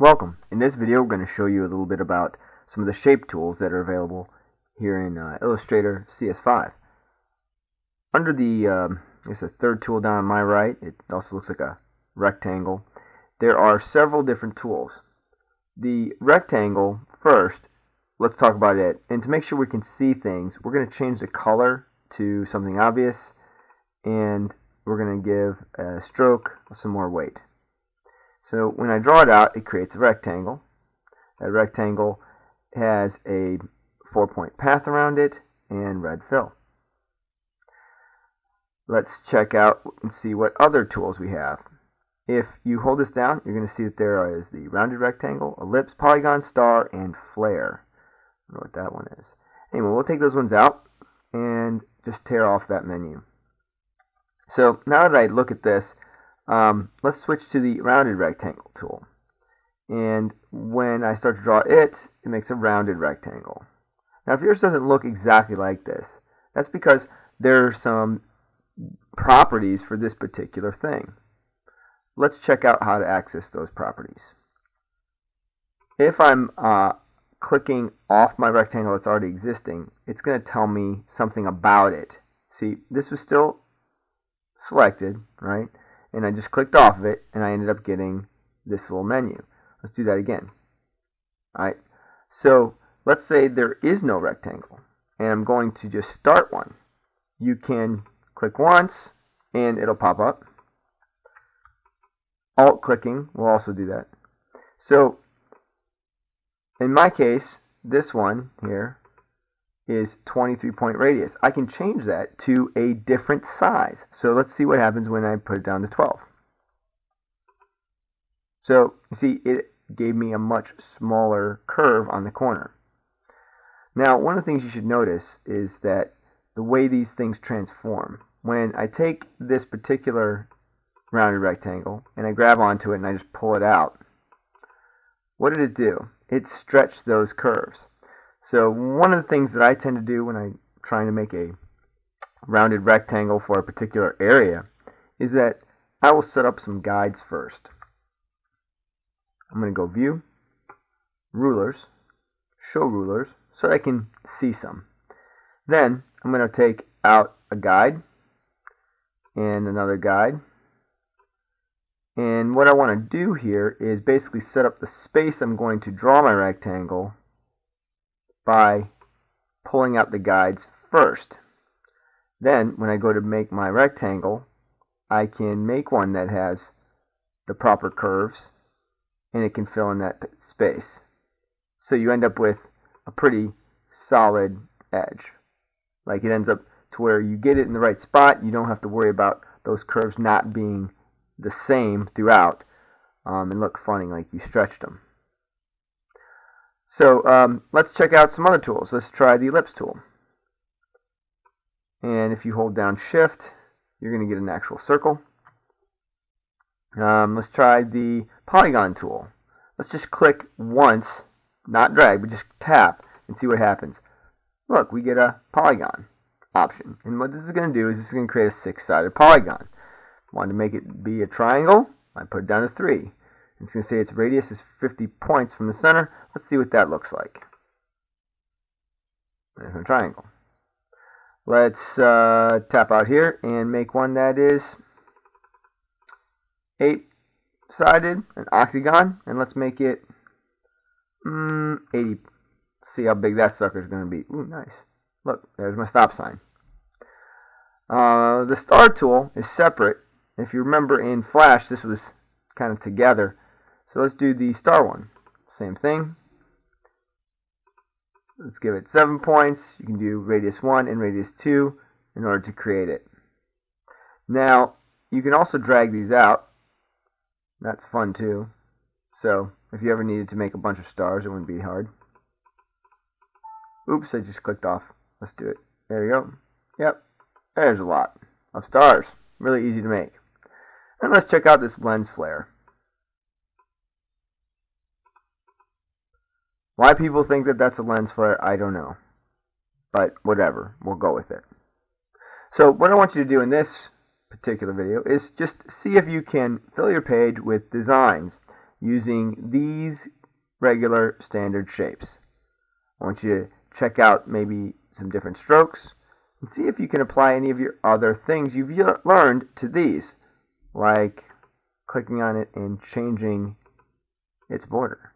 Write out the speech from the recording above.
Welcome. In this video we're going to show you a little bit about some of the shape tools that are available here in uh, Illustrator CS5. Under the, um, I guess the third tool down on my right, it also looks like a rectangle. There are several different tools. The rectangle first, let's talk about it. And to make sure we can see things, we're going to change the color to something obvious and we're going to give a stroke some more weight. So when I draw it out, it creates a rectangle. That rectangle has a four-point path around it and red fill. Let's check out and see what other tools we have. If you hold this down, you're going to see that there is the rounded rectangle, ellipse, polygon, star, and flare. I don't know what that one is. Anyway, we'll take those ones out and just tear off that menu. So now that I look at this, um, let's switch to the rounded rectangle tool. And when I start to draw it, it makes a rounded rectangle. Now if yours doesn't look exactly like this, that's because there are some properties for this particular thing. Let's check out how to access those properties. If I'm uh, clicking off my rectangle that's already existing, it's going to tell me something about it. See, this was still selected, right? And I just clicked off of it and I ended up getting this little menu. Let's do that again. Alright, so let's say there is no rectangle and I'm going to just start one. You can click once and it'll pop up. Alt clicking will also do that. So in my case, this one here is 23 point radius. I can change that to a different size. So let's see what happens when I put it down to 12. So you see it gave me a much smaller curve on the corner. Now one of the things you should notice is that the way these things transform. When I take this particular rounded rectangle and I grab onto it and I just pull it out, what did it do? It stretched those curves. So one of the things that I tend to do when I'm trying to make a rounded rectangle for a particular area is that I will set up some guides first. I'm going to go View, Rulers, Show Rulers, so that I can see some. Then I'm going to take out a guide and another guide. And what I want to do here is basically set up the space I'm going to draw my rectangle by pulling out the guides first. Then, when I go to make my rectangle, I can make one that has the proper curves and it can fill in that space. So you end up with a pretty solid edge. Like it ends up to where you get it in the right spot. You don't have to worry about those curves not being the same throughout um, and look funny like you stretched them. So um, let's check out some other tools. Let's try the ellipse tool. And if you hold down shift, you're going to get an actual circle. Um, let's try the polygon tool. Let's just click once, not drag, but just tap and see what happens. Look, we get a polygon option. And what this is going to do is this is going to create a six-sided polygon. Want to make it be a triangle? I put it down to three. It's going to say its radius is 50 points from the center. Let's see what that looks like. There's a triangle. Let's uh, tap out here and make one that is eight-sided, an octagon, and let's make it mm, 80. See how big that sucker is going to be. Ooh, nice. Look, there's my stop sign. Uh, the star tool is separate. If you remember in Flash, this was kind of together. So let's do the star one. Same thing. Let's give it 7 points. You can do radius 1 and radius 2 in order to create it. Now, you can also drag these out. That's fun too. So, if you ever needed to make a bunch of stars, it wouldn't be hard. Oops, I just clicked off. Let's do it. There we go. Yep, there's a lot of stars. Really easy to make. And let's check out this lens flare. Why people think that that's a lens flare, I don't know. But whatever, we'll go with it. So what I want you to do in this particular video is just see if you can fill your page with designs using these regular standard shapes. I want you to check out maybe some different strokes and see if you can apply any of your other things you've learned to these, like clicking on it and changing its border.